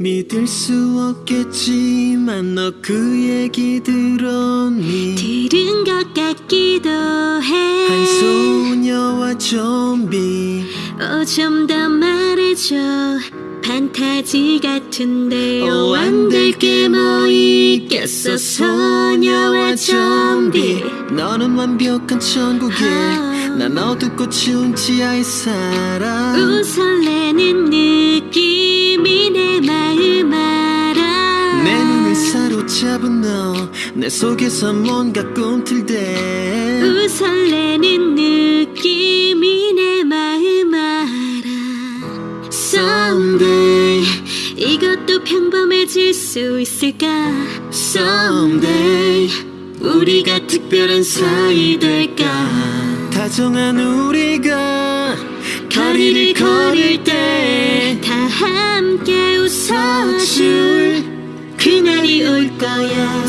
믿을 수 없겠지만 너 그 얘기 들었니 들은 것 같기도 해. 한 소녀와 좀비 어, 좀 더 말해줘. 판타지 같은데, 오, 안될 게 뭐 있겠어, 소녀와 좀비. 너는 완벽한 천국에 아. 난 어둡고 추운 지하에 살아 우 설레는 느 잡은 너 내 속에서 뭔가 꿈틀대 우 설레는 느낌이 내 마음 알아. Someday 이것도 평범해질 수 있을까? Someday 우리가 특별한 사이 될까? 다정한 우리가 거리를 걸을 때 Yeah.